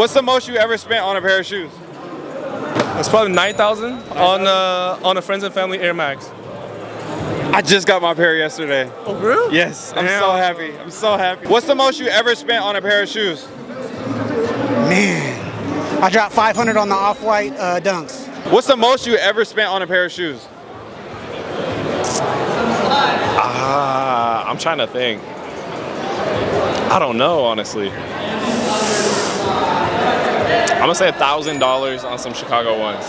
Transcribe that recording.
What's the most you ever spent on a pair of shoes? It's probably 9,000 on uh, on a Friends and Family Air Max. I just got my pair yesterday. Oh, really? Yes, I'm Damn. so happy. I'm so happy. What's the most you ever spent on a pair of shoes? Man, I dropped 500 on the off-white uh, dunks. What's the most you ever spent on a pair of shoes? Ah, I'm trying to think. I don't know, honestly. I'm gonna say a thousand dollars on some Chicago ones.